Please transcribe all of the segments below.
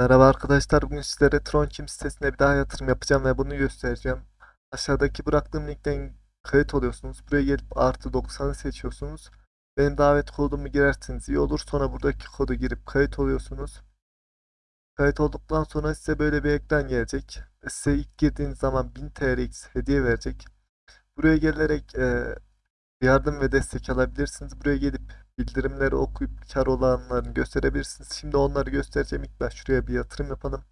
Merhaba arkadaşlar. Bugün sizlere Tronçim sitesine bir daha yatırım yapacağım ve bunu göstereceğim. Aşağıdaki bıraktığım linkten kayıt oluyorsunuz. Buraya gelip artı 90'ı seçiyorsunuz. Benim davet kodumu girerseniz iyi olur. Sonra buradaki kodu girip kayıt oluyorsunuz. Kayıt olduktan sonra size böyle bir ekran gelecek. Size ilk girdiğiniz zaman 1000 TRX hediye verecek. Buraya gelerek yardım ve destek alabilirsiniz. Buraya gelip bildirimleri okuyup kar olanlarını gösterebilirsiniz. Şimdi onları göstereceğim. İlk baş şuraya bir yatırım yapalım.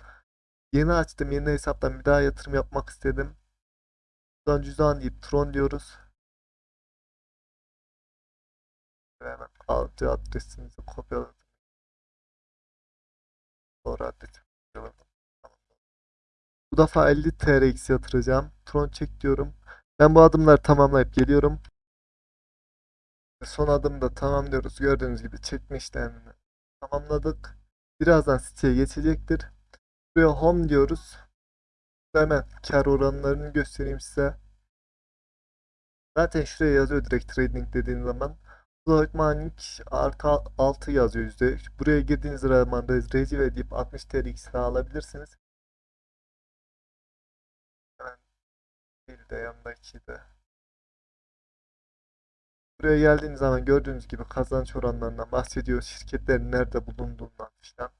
Yeni açtım. Yeni hesaptan bir daha yatırım yapmak istedim. Buradan cüzdan deyip Tron diyoruz. Hemen alıcı adresimizi kopyaladım. Doğru adresi kopyaladım. Bu defa 50 TRX yatıracağım. Tron çek diyorum. Ben bu adımları tamamlayıp geliyorum. Son adımda tamamlıyoruz. Gördüğünüz gibi çekme işlemini tamamladık. Birazdan siteye geçecektir. Buraya home diyoruz. Hemen kar oranlarını göstereyim size. Zaten şuraya yazıyor direkt trading dediğin zaman. Floyd Manning artı 6 yazıyor yüzde. Buraya girdiğiniz zaman da recive deyip 60 TRX alabilirsiniz. Hemen bir de yanındaki. Buraya geldiğiniz zaman gördüğünüz gibi kazanç oranlarından bahsediyor. Şirketlerin nerede bulunduğundan filan.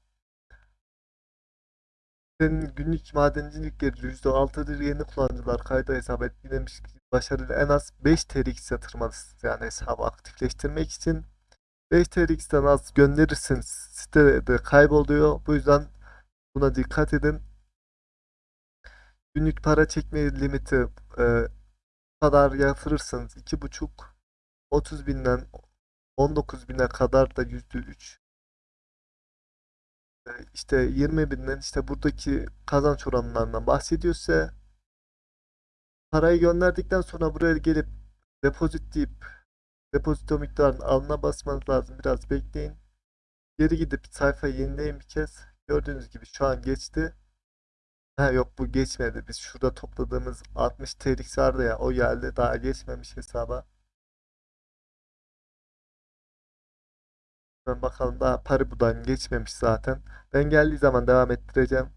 Senin günlük madencilik geliri %6'dır. Yeni kullanıcılar kayda hesap etkilemiş başarılı en az 5 TRX yatırmalısınız. Yani hesabı aktifleştirmek için 5 TRX'ten az gönderirsiniz. Sitede kayboluyor. Bu yüzden buna dikkat edin. Günlük para çekme limiti e, kadar yatırırsanız 2,5 30 binden 19 bine kadar da %3 e, işte 20 binden işte buradaki kazanç oranlarından bahsediyorsa parayı gönderdikten sonra buraya gelip depozit deyip depozito miktarının alına basmanız lazım. Biraz bekleyin. Geri gidip sayfayı yenileyin bir kez. Gördüğünüz gibi şu an geçti. Ha yok bu geçmedi. Biz şurada topladığımız 60 TRX vardı ya o geldi. Daha geçmemiş hesaba. Bakalım daha Paribu'dan geçmemiş zaten. Ben geldiği zaman devam ettireceğim.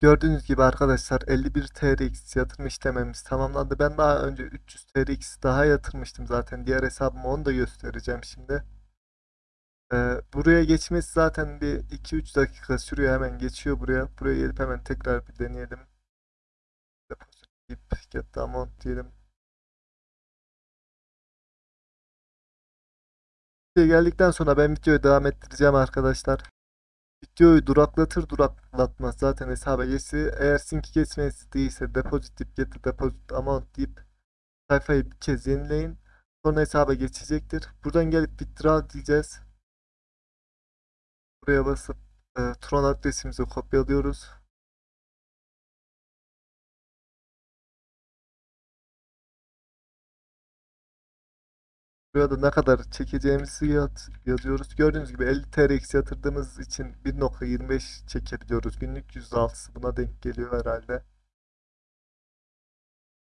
Gördüğünüz gibi arkadaşlar 51 TRX yatırım işlememiz tamamlandı. Ben daha önce 300 TRX daha yatırmıştım zaten. Diğer hesabımı onu da göstereceğim şimdi. Ee, buraya geçmesi zaten bir 2-3 dakika sürüyor. Hemen geçiyor buraya. Buraya gelip hemen tekrar bir deneyelim. Deposit deyip get amount diyelim. Geldikten sonra ben videoyu devam ettireceğim arkadaşlar. Videoyu duraklatır duraklatmaz zaten hesaba geçti. Eğer sync geçmesi değilse deposit deyip get deposit amount deyip sayfayı bir kez yenileyin. Sonra hesaba geçecektir. Buradan gelip withdraw diyeceğiz. Buraya basıp e, Tron adresimizi kopyalıyoruz. Burada ne kadar çekeceğimizi yaz, yazıyoruz. Gördüğünüz gibi 50 TRX yatırdığımız için 1.25 çekebiliyoruz. Günlük %6'sı buna denk geliyor herhalde.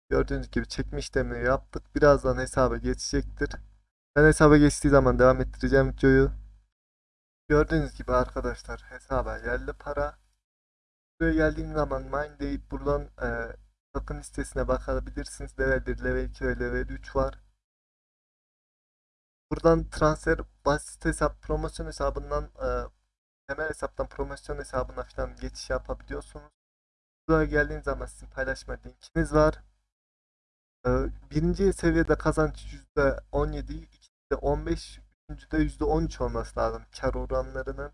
Gördüğünüz gibi çekme işlemini yaptık. Birazdan hesaba geçecektir. Ben hesaba geçtiği zaman devam ettireceğim videoyu. Gördüğünüz gibi arkadaşlar hesaba geldi para. Buraya geldiğim zaman mine deyip buradan e, token listesine bakabilirsiniz. Level 1, level 2 ve level 3 var. Buradan transfer basit hesap promosyon hesabından e, temel hesaptan promosyon hesabına falan geçiş yapabiliyorsunuz. Buraya geldiğiniz zaman sizin paylaşma linkiniz var. E, birinci seviyede kazanç %17, ikincide 15, üçüncüde %13 olması lazım kar oranlarının.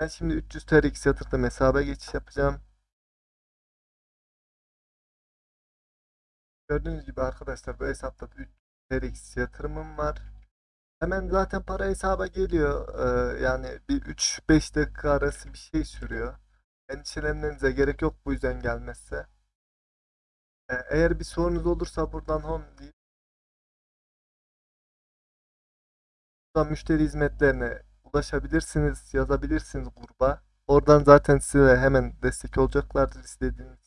Ben şimdi 300 TRX yatırdım hesaba geçiş yapacağım. Gördüğünüz gibi arkadaşlar bu hesapta 300 TRX yatırımım var. Hemen zaten para hesaba geliyor. Ee, yani bir 3-5 dakika arası bir şey sürüyor. Endişelenmenize gerek yok bu yüzden gelmezse. Ee, eğer bir sorunuz olursa buradan home deyip buradan müşteri hizmetlerine ulaşabilirsiniz, yazabilirsiniz gruba. Oradan zaten size hemen destek olacaklardır istediğiniz